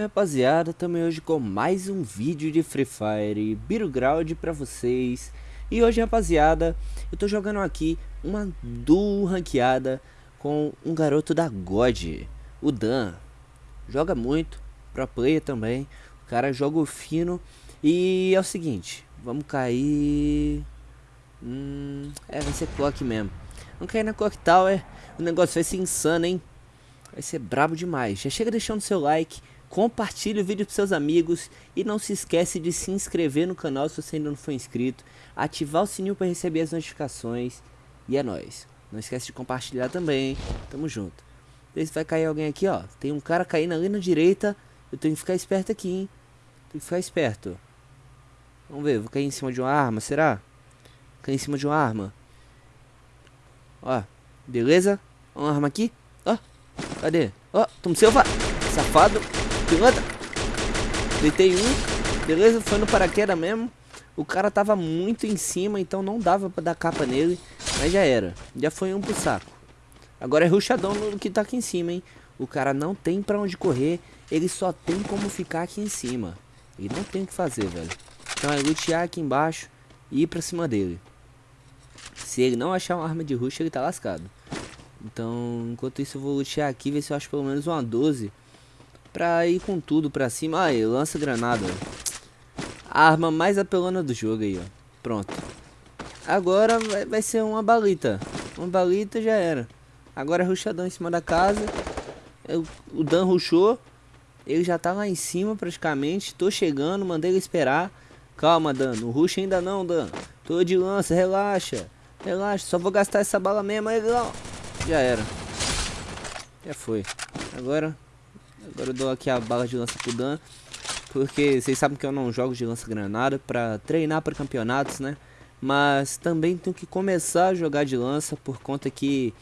Rapaziada, também hoje com mais um vídeo de Free Fire Battleground pra vocês. E hoje, rapaziada, eu tô jogando aqui uma duo ranqueada com um garoto da God, o Dan. Joga muito, pro player também, o cara joga fino. E é o seguinte, vamos cair... Hum, é, vai ser clock mesmo. Vamos cair na clock tower, o negócio vai ser insano, hein? Vai ser brabo demais, já chega deixando seu like compartilhe o vídeo para seus amigos e não se esquece de se inscrever no canal se você ainda não for inscrito, ativar o sininho para receber as notificações e é nóis. Não esquece de compartilhar também, tamo junto. Vê se vai cair alguém aqui, ó. Tem um cara caindo ali na direita, eu tenho que ficar esperto aqui, hein. Tem que ficar esperto. Vamos ver, vou cair em cima de uma arma, será? Cair em cima de uma arma. Ó, beleza? Uma arma aqui, ó. Cadê? Ó, tamo seu safado. Pilantra. Deitei um. Beleza, foi no paraquedas mesmo. O cara tava muito em cima, então não dava pra dar capa nele. Mas já era. Já foi um pro saco. Agora é ruxadão no que tá aqui em cima, hein. O cara não tem pra onde correr. Ele só tem como ficar aqui em cima. E não tem o que fazer, velho. Então é lutear aqui embaixo e ir pra cima dele. Se ele não achar uma arma de rush, ele tá lascado. Então, enquanto isso eu vou lutear aqui, ver se eu acho pelo menos uma 12 pra ir com tudo pra cima. Aí, lança granada. A arma mais apelona do jogo aí, ó. Pronto. Agora vai, vai ser uma balita. Uma balita já era. Agora é ruxadão em cima da casa. Eu, o Dan ruxou. Ele já tá lá em cima praticamente. Tô chegando, mandei ele esperar. Calma, Dan. No rush ainda não, Dan. Tô de lança, relaxa. Relaxa, só vou gastar essa bala mesmo. Aí, já era. Já foi. Agora Agora eu dou aqui a bala de lança pro Dan. Porque vocês sabem que eu não jogo de lança-granada pra treinar para campeonatos, né? Mas também tenho que começar a jogar de lança por conta que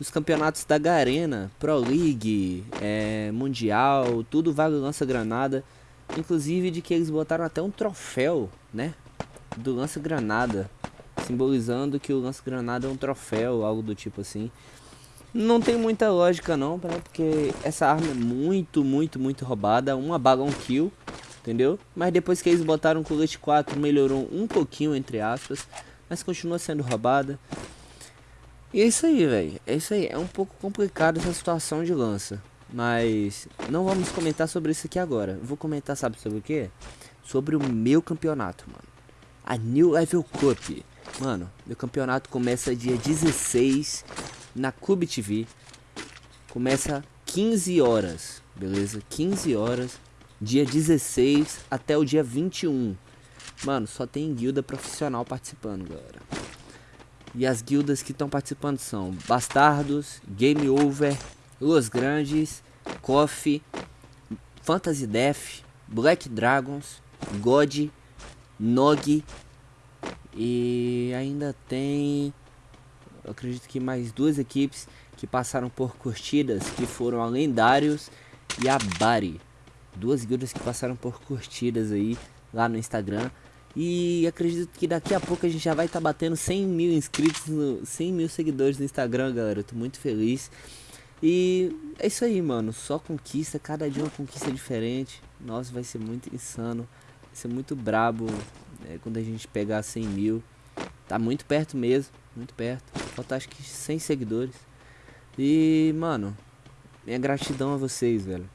os campeonatos da Garena, Pro League, é, Mundial, tudo vale lança-granada. Inclusive de que eles botaram até um troféu, né? Do lança-granada. Simbolizando que o lança-granada é um troféu, algo do tipo assim. Não tem muita lógica não? Porque essa arma é muito, muito, muito roubada. Uma bala, um kill, entendeu? Mas depois que eles botaram o colete 4, melhorou um pouquinho, entre aspas. Mas continua sendo roubada. E é isso aí, velho. É isso aí. É um pouco complicado essa situação de lança. Mas não vamos comentar sobre isso aqui agora. Vou comentar, sabe sobre o que? Sobre o meu campeonato, mano. A New Level Cup. Mano, meu campeonato começa dia 16 na Cube TV. Começa 15 horas, beleza? 15 horas, dia 16 até o dia 21. Mano, só tem guilda profissional participando, galera. E as guildas que estão participando são Bastardos, Game Over, Los Grandes, Coffee, Fantasy Death, Black Dragons, God, Nog e ainda tem eu acredito que mais duas equipes que passaram por curtidas, que foram a Lendários e a Bari. Duas guildas que passaram por curtidas aí lá no Instagram. E acredito que daqui a pouco a gente já vai estar tá batendo 100 mil inscritos, no, 100 mil seguidores no Instagram, galera. Eu tô muito feliz. E é isso aí, mano. Só conquista, cada dia uma conquista diferente. Nossa, vai ser muito insano. Vai ser muito brabo né, quando a gente pegar 100 mil. Tá muito perto mesmo, muito perto. Falta acho que 100 seguidores. E, mano, minha gratidão a vocês, velho.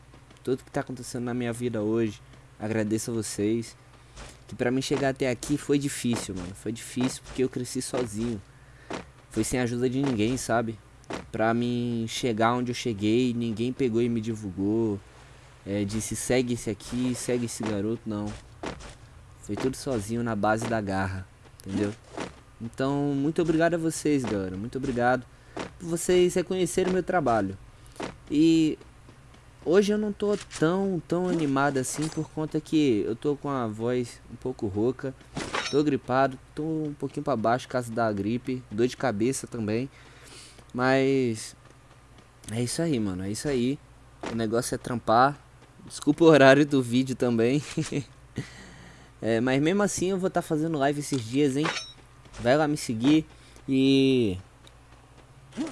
Tudo que tá acontecendo na minha vida hoje, agradeço a vocês. Que pra mim chegar até aqui foi difícil, mano. Foi difícil porque eu cresci sozinho. Foi sem ajuda de ninguém, sabe? Pra mim chegar onde eu cheguei, ninguém pegou e me divulgou. É, disse segue esse aqui, segue esse garoto, não. Foi tudo sozinho na base da garra, entendeu? Então, muito obrigado a vocês, galera. Muito obrigado por vocês reconhecerem o meu trabalho. E hoje eu não tô tão, tão animado assim por conta que eu tô com a voz um pouco rouca. Tô gripado, tô um pouquinho para baixo causa da gripe, dor de cabeça também. Mas é isso aí, mano, é isso aí. O negócio é trampar. Desculpa o horário do vídeo também. é, mas mesmo assim eu vou estar tá fazendo live esses dias, hein? Vai lá me seguir e...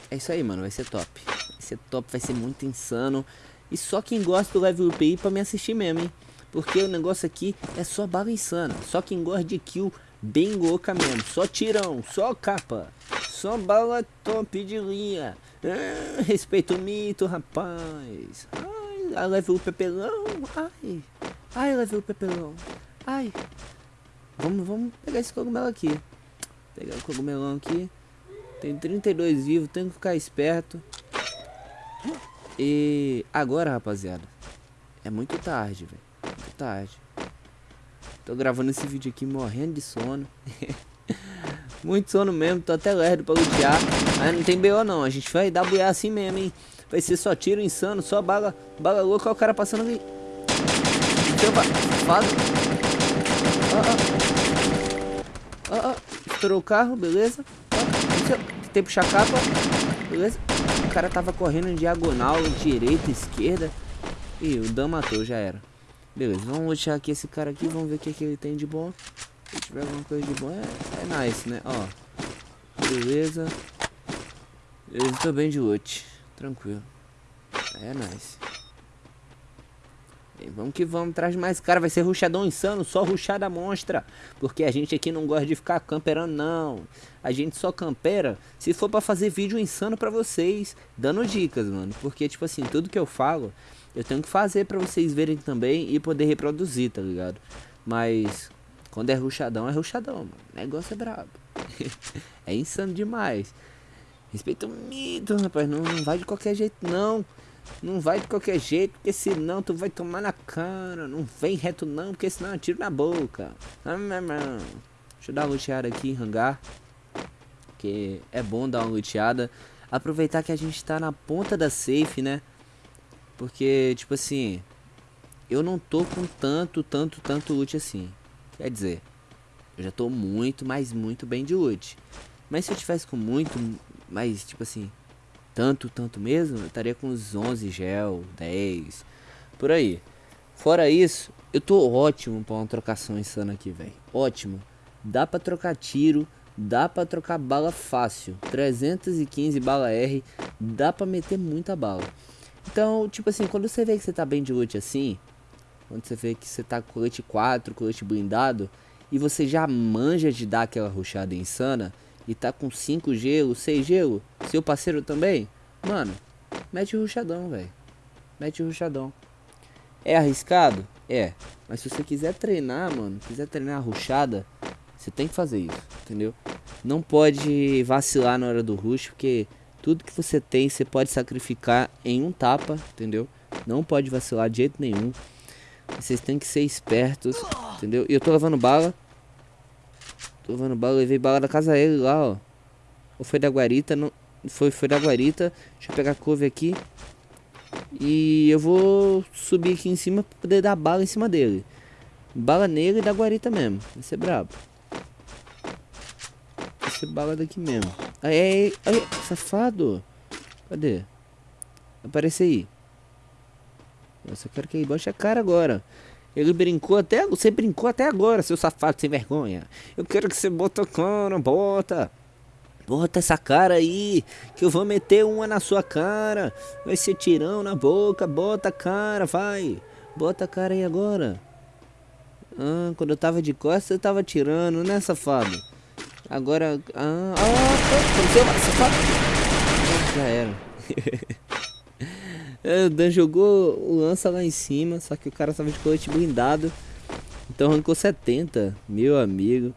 É isso aí, mano. Vai ser top. Vai ser top, vai ser muito insano. E só quem gosta do level up aí pra me assistir mesmo, hein? Porque o negócio aqui é só bala insana. Só quem gosta de kill bem louca mesmo. Só tirão, só capa. Só bala top de linha. Ah, o mito, rapaz. Ai, a level pepelão. Ai, ai, level pepelão. Ai. Vamos, vamos pegar esse cogumelo aqui. Pegar o cogumelão aqui. Tem 32 vivos, tenho que ficar esperto. E agora, rapaziada, é muito tarde, velho. Muito tarde. Tô gravando esse vídeo aqui morrendo de sono. muito sono mesmo, tô até lerdo pra lutear. Mas não tem BO não, a gente vai dar buiar assim mesmo, hein. Vai ser só tiro insano, só bala, bala louca, o cara passando ali. Opa, safado. Ó, ó. Estourou o carro, beleza. Tentei puxar a capa, beleza. O cara tava correndo em diagonal, direita, esquerda. E o Dan matou, já era. Beleza, vamos deixar aqui esse cara aqui, vamos ver o que, que ele tem de bom. Se tiver alguma coisa de bom, é, é nice, né? Ó, beleza. Eu estou bem de loot, tranquilo. É nice. Bem, vamos que vamos, traz mais cara, vai ser ruxadão insano, só ruxada monstra. Porque a gente aqui não gosta de ficar camperando, não. A gente só campera se for pra fazer vídeo insano pra vocês, dando dicas, mano. Porque, tipo assim, tudo que eu falo, eu tenho que fazer pra vocês verem também e poder reproduzir, tá ligado? Mas, quando é ruxadão, é ruxadão, mano. Negócio é brabo. é insano demais. Respeita o mito, rapaz. Não, não vai de qualquer jeito, não. Não vai de qualquer jeito, porque senão tu vai tomar na cara. Não vem reto não, porque senão eu tiro na boca. Deixa eu dar uma luteada aqui em hangar. Que é bom dar uma luteada. Aproveitar que a gente tá na ponta da safe, né? Porque, tipo assim... Eu não tô com tanto, tanto, tanto loot assim. Quer dizer... Eu já tô muito, mas muito bem de loot. Mas se eu tivesse com muito, mais, tipo assim tanto, tanto mesmo, eu estaria com uns 11 gel, 10, por aí. Fora isso, eu tô ótimo pra uma trocação insana aqui, velho. Ótimo. Dá pra trocar tiro, dá pra trocar bala fácil. 315 bala R, dá pra meter muita bala. Então, tipo assim, quando você vê que você tá bem de loot assim, quando você vê que você tá com colete 4, colete blindado, e você já manja de dar aquela ruchada insana, e tá com 5 gelo, 6 gelo, seu parceiro também, mano, mete o ruchadão, velho. Mete o ruchadão. É arriscado? É. Mas se você quiser treinar, mano, quiser treinar a ruchada, você tem que fazer isso, entendeu? Não pode vacilar na hora do rush, porque tudo que você tem, você pode sacrificar em um tapa, entendeu? Não pode vacilar de jeito nenhum. Vocês têm que ser espertos, entendeu? E eu tô levando bala. Tô levando bala, levei bala da casa dele lá, ó. Ou foi da guarita, não... Foi, foi da guarita. Deixa eu pegar a couve aqui. E eu vou subir aqui em cima pra poder dar bala em cima dele. Bala nele e da guarita mesmo. Vai ser brabo. Vai ser bala daqui mesmo. Aí, aí, safado. Cadê? Aparece aí. Nossa, eu quero que ele bote a cara agora. Ele brincou até. Você brincou até agora, seu safado sem vergonha. Eu quero que você bota cara, bota. Bota essa cara aí, que eu vou meter uma na sua cara. Vai ser tirão na boca, bota a cara, vai. Bota a cara aí agora. Ah, quando eu tava de costas, eu tava tirando, né, safado? Agora. Ah, ah, safado. Já era. É, o Dan jogou o lança lá em cima, só que o cara tava de colete blindado. Então arrancou 70, meu amigo.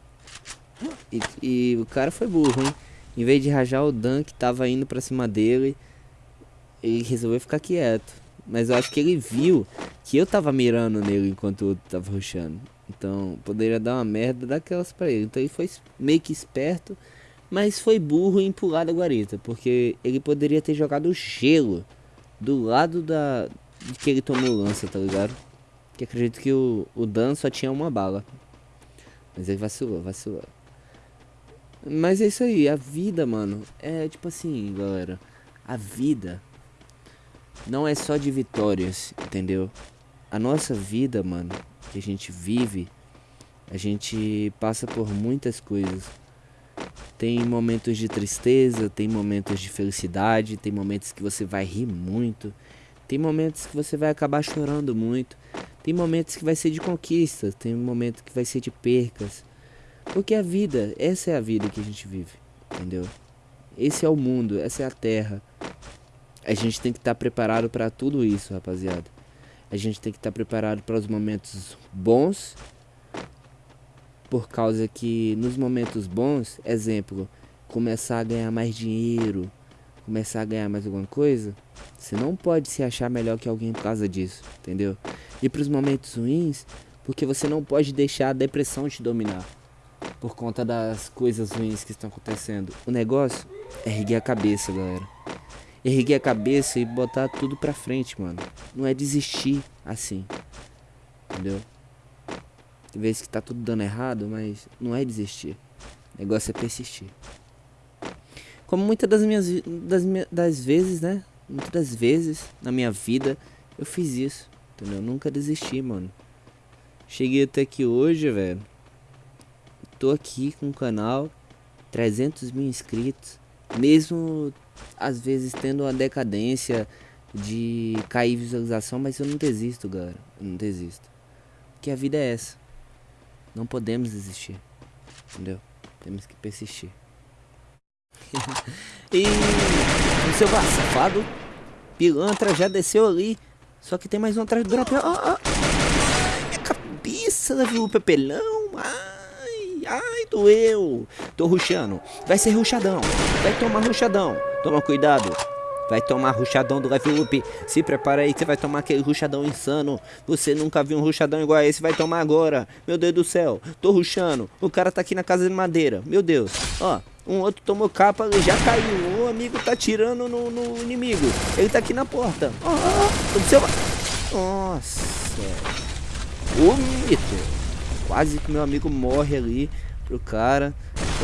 E, e, o cara foi burro, hein? Em vez de rajar o Dan que tava indo pra cima dele, ele resolveu ficar quieto. Mas eu acho que ele viu que eu tava mirando nele enquanto o outro tava rushando. Então poderia dar uma merda daquelas pra ele. Então ele foi meio que esperto, mas foi burro em pular da guarita. Porque ele poderia ter jogado gelo do lado da que ele tomou lança, tá ligado? Que acredito que o, o Dan só tinha uma bala. Mas ele vacilou, vacilou. Mas é isso aí, a vida, mano, é tipo assim, galera. A vida não é só de vitórias, entendeu? A nossa vida, mano, que a gente vive, a gente passa por muitas coisas. Tem momentos de tristeza, tem momentos de felicidade, tem momentos que você vai rir muito, Tem momentos que você vai acabar chorando muito. Tem momentos que vai ser de conquistas, tem momentos que vai ser de percas. Porque a vida, essa é a vida que a gente vive, entendeu? Esse é o mundo, essa é a terra. A gente tem que estar tá preparado para tudo isso, rapaziada. A gente tem que estar tá preparado para os momentos bons. Por causa que nos momentos bons, exemplo, começar a ganhar mais dinheiro, começar a ganhar mais alguma coisa, você não pode se achar melhor que alguém por causa disso, entendeu? E para os momentos ruins, porque você não pode deixar a depressão te dominar por conta das coisas ruins que estão acontecendo. O negócio é erguer a cabeça, galera. Erguer a cabeça e botar tudo pra frente, mano. Não é desistir assim. Entendeu? Tem vezes que tá tudo dando errado, mas não é desistir. O negócio é persistir. Como muitas das minhas das, das vezes, né? Muitas das vezes na minha vida eu fiz isso. Entendeu? Eu nunca desisti, mano. Cheguei até aqui hoje, velho. Tô aqui com o canal. 300 mil inscritos. Mesmo às vezes tendo uma decadência de cair visualização, mas eu não desisto, galera. Eu não desisto. Porque a vida é essa. Não podemos desistir. Entendeu? Temos que persistir. e o seu safado, pilantra já desceu ali. Só que tem mais um atrás do drop. Ah, ah. Minha cabeça, levou o pepelão. Ai, ai, doeu. Tô ruxando. Vai ser ruxadão. Vai tomar ruxadão. Toma cuidado. Vai tomar ruxadão do level up. Se prepara aí que você vai tomar aquele ruxadão insano. Você nunca viu um ruxadão igual a esse, vai tomar agora. Meu Deus do céu, tô ruxando. O cara tá aqui na casa de madeira. Meu Deus, ó. Um outro tomou capa já caiu. O amigo tá tirando no, no inimigo. Ele tá aqui na porta. Ó, seu... Nossa. O mito. Quase que meu amigo morre ali pro cara.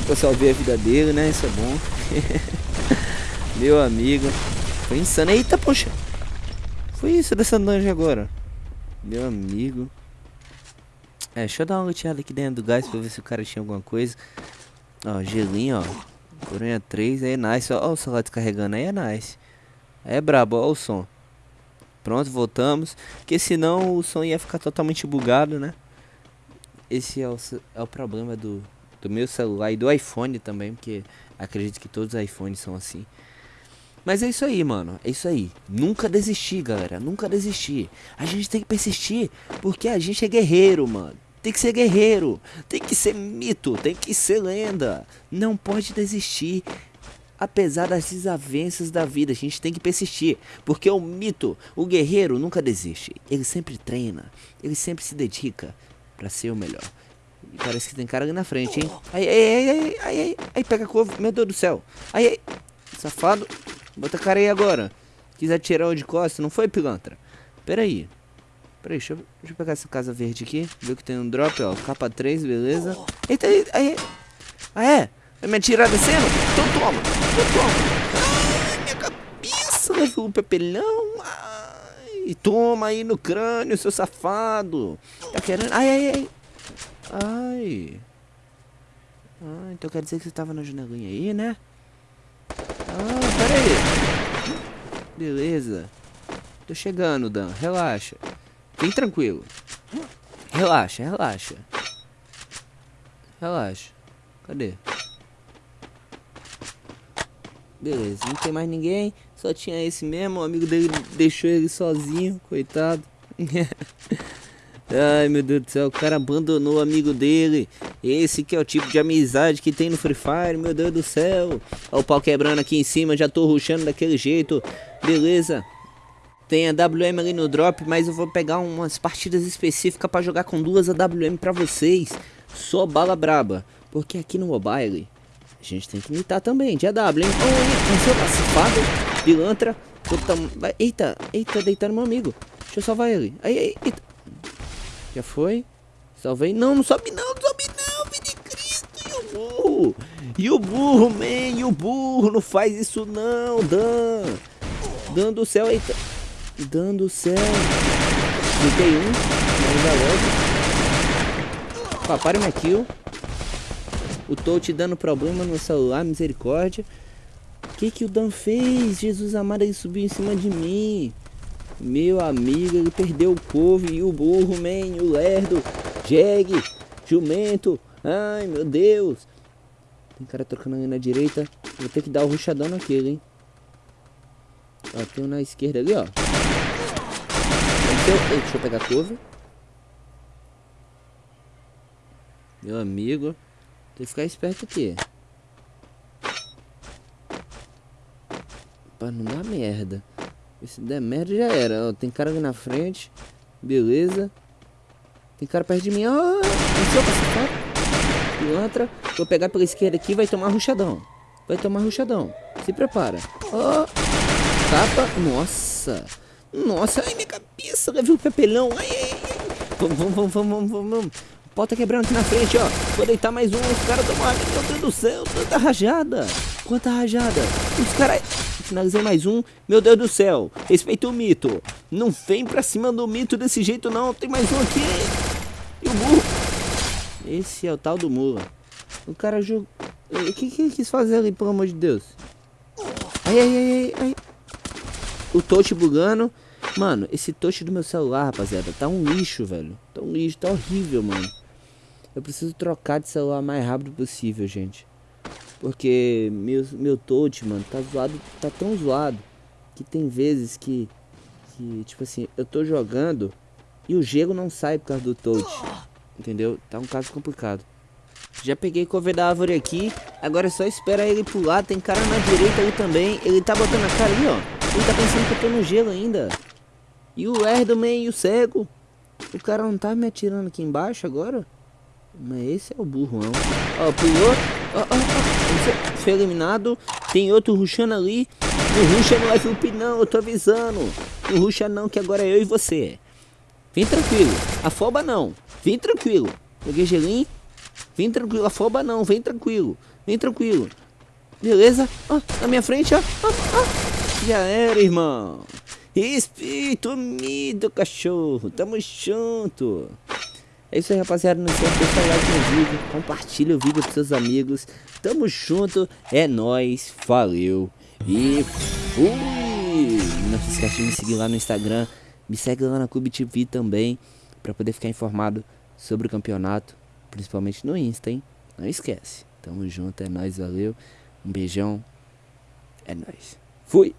Só salvei a vida dele, né? Isso é bom. meu amigo. Foi insano. Eita, poxa. Foi isso dessa dungeon agora. Meu amigo. É, deixa eu dar uma luteada aqui dentro do gás pra ver se o cara tinha alguma coisa. Ó, gelinho, ó. Coronha 3, aí é nice. Ó, ó o celular descarregando aí, é nice. é brabo, ó o som. Pronto, voltamos. Porque senão o som ia ficar totalmente bugado, né? Esse é o, é o problema do, do meu celular e do iPhone também, porque acredito que todos os iPhones são assim. Mas é isso aí, mano. É isso aí. Nunca desistir, galera. Nunca desistir. A gente tem que persistir, porque a gente é guerreiro, mano. Tem que ser guerreiro, tem que ser mito, tem que ser lenda. Não pode desistir. Apesar das desavenças da vida, a gente tem que persistir. Porque o mito, o guerreiro nunca desiste. Ele sempre treina, ele sempre se dedica para ser o melhor. E parece que tem cara ali na frente, hein? Ai, ai, ai, ai, ai, ai, ai, pega a couve, meu Deus do céu. Ai, ai, safado. Bota a cara aí agora. Quis atirar o de não foi, pilantra? Pera aí. Peraí, deixa eu, deixa eu pegar essa casa verde aqui. Ver que tem um drop, ó. Capa 3, beleza. Eita, aí. aí. Ah, é? Vai me atirar descendo? Então toma. Então toma. Ai, minha cabeça. Levou o pepelão. Ai, toma aí no crânio, seu safado. Tá querendo... Ai, ai, ai. Ai. Ah, então quer dizer que você tava na janelinha aí, né? Ah, pera aí. Beleza. Tô chegando, Dan. Relaxa. Bem tranquilo. Relaxa, relaxa. Relaxa. Cadê? Beleza, não tem mais ninguém. Só tinha esse mesmo. O amigo dele deixou ele sozinho, coitado. Ai meu Deus do céu, o cara abandonou o amigo dele. Esse que é o tipo de amizade que tem no Free Fire, meu Deus do céu. Olha o pau quebrando aqui em cima, já tô ruxando daquele jeito. Beleza. Tem a WM ali no drop, mas eu vou pegar umas partidas específicas para jogar com duas AWM para vocês. Só bala braba. Porque aqui no mobile, a gente tem que imitar também, de AW, hein? Oh, seu safado, pilantra. Puta, eita, eita, deitando meu amigo. Deixa eu salvar ele. Aí, aí, eita. Já foi? Salvei. Não, não sobe não, filho de Cristo. E o E o burro, man? E o burro? Não faz isso não, Dan. Dan do céu, eita dando céu. Cliquei um, mas logo. Papai minha kill. O touch dando problema no celular, misericórdia. Que que o Dan fez? Jesus amado, ele subiu em cima de mim. Meu amigo, ele perdeu o couve e o burro, man, o lerdo, jegue, jumento. Ai, meu Deus. Tem cara trocando na direita. Vou ter que dar o ruchadão naquele, hein. Ó, tem um na esquerda ali, ó. Ei, deixa eu pegar a couve. Meu amigo. Tem que ficar esperto aqui. Pra não dar merda. Se der merda já era. Ó, tem cara ali na frente. Beleza. Tem cara perto de mim. Ó, oh, Pilantra. Vou pegar pela esquerda aqui vai tomar ruchadão. Vai tomar ruchadão. Se prepara. Ó. Oh. Capa. Nossa. Nossa. Ai, minha cabeça. Levei o papelão. Ai, ai, ai. Vamos, vamos, vamos, vamos, vamos. Tá quebrando aqui na frente, ó. Vou deitar mais um. Os caras tomaram. Meu Deus do céu. Tanta rajada. Quanta rajada. Os caras... Finalizei mais um. Meu Deus do céu. Respeita o mito. Não vem pra cima do mito desse jeito, não. Tem mais um aqui. E o burro. Esse é o tal do mula. O cara jogou... O que, que ele quis fazer ali, pelo amor de Deus? Ai, ai, ai, ai. O touch bugando. Mano, esse touch do meu celular, rapaziada, tá um lixo, velho. Tá um lixo, tá horrível, mano. Eu preciso trocar de celular o mais rápido possível, gente. Porque meu, meu touch, mano, tá zoado, tá tão zoado que tem vezes que, que, tipo assim, eu tô jogando e o gelo não sai por causa do touch. Entendeu? Tá um caso complicado. Já peguei cover da árvore aqui, agora é só esperar ele pular. Tem cara na direita ali também. Ele tá botando a cara ali, ó. Ele tá pensando que eu tô no gelo ainda. E o Erdoman e o cego. O cara não tá me atirando aqui embaixo agora? Mas esse é o burro, não. Ó, pulou. Ó, ó, ó. Foi eliminado. Tem outro ruxando ali. O ruxa não é Felipe, não. Eu tô avisando. O ruxa não, que agora é eu e você. Vem tranquilo. Afoba não. Vem tranquilo. Peguei gelinho. Vem tranquilo. Afoba não. Vem tranquilo. Vem tranquilo. Beleza? Ó, na minha frente, ó. ó, ó. Já era, irmão. Respeito, unido, cachorro. Tamo junto. É isso aí, rapaziada. Não esquece de deixar o like no vídeo. Compartilha o vídeo com seus amigos. Tamo junto. É nóis. Valeu. E fui. Não se esquece de me seguir lá no Instagram. Me segue lá na Clube TV também. Pra poder ficar informado sobre o campeonato. Principalmente no Insta, hein? Não esquece. Tamo junto. É nóis. Valeu. Um beijão. É nóis. Fui.